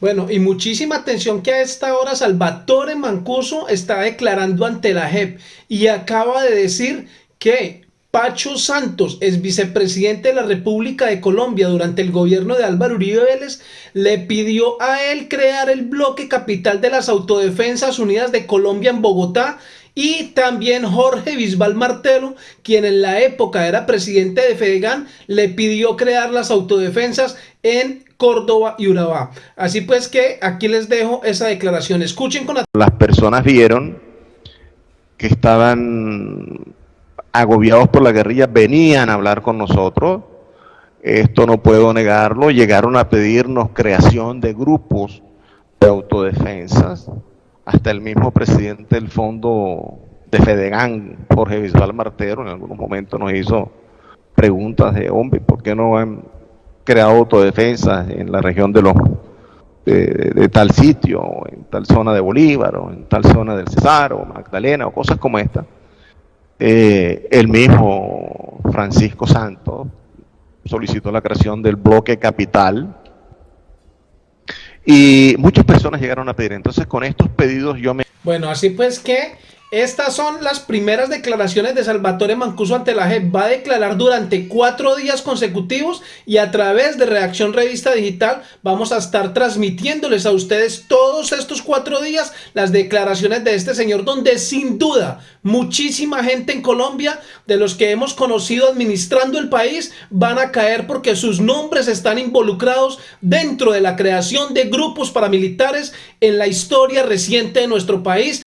Bueno, y muchísima atención que a esta hora Salvatore Mancuso está declarando ante la JEP y acaba de decir que Pacho Santos, es vicepresidente de la República de Colombia durante el gobierno de Álvaro Uribe Vélez, le pidió a él crear el bloque capital de las Autodefensas Unidas de Colombia en Bogotá y también Jorge Bisbal Martelo, quien en la época era presidente de Fedegan, le pidió crear las autodefensas en Córdoba y Urabá. Así pues que aquí les dejo esa declaración. Escuchen con Las personas vieron que estaban agobiados por la guerrilla, venían a hablar con nosotros. Esto no puedo negarlo. Llegaron a pedirnos creación de grupos de autodefensas hasta el mismo presidente del fondo de Fedegan, Jorge Bisbal Martero, en algunos momentos nos hizo preguntas de, hombre, ¿por qué no han creado autodefensas en la región de los de, tal sitio, en tal zona de Bolívar, o en tal zona del Cesar, o Magdalena, o cosas como esta? Eh, el mismo Francisco Santos solicitó la creación del bloque capital, y muchas personas llegaron a pedir. Entonces con estos pedidos yo me... Bueno, así pues que estas son las primeras declaraciones de Salvatore Mancuso ante la JEP. Va a declarar durante cuatro días consecutivos y a través de Reacción Revista Digital vamos a estar transmitiéndoles a ustedes todos estos cuatro días las declaraciones de este señor donde sin duda muchísima gente en Colombia de los que hemos conocido administrando el país van a caer porque sus nombres están involucrados dentro de la creación de grupos paramilitares en la historia reciente de nuestro país